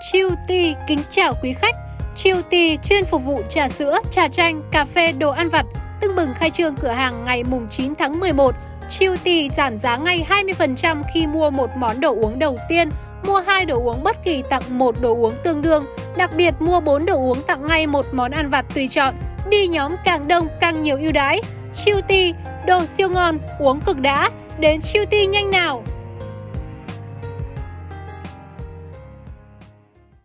Chiêu Ti kính chào quý khách. Chiêu Ti chuyên phục vụ trà sữa, trà chanh, cà phê, đồ ăn vặt. Tưng bừng khai trương cửa hàng ngày mùng 9 tháng 11. Chiêu Ti giảm giá ngay 20% khi mua một món đồ uống đầu tiên. Mua hai đồ uống bất kỳ tặng một đồ uống tương đương. Đặc biệt mua 4 đồ uống tặng ngay một món ăn vặt tùy chọn. Đi nhóm càng đông càng nhiều ưu đãi. Chiêu Ti, đồ siêu ngon, uống cực đã. Đến Chiêu Ti nhanh nào!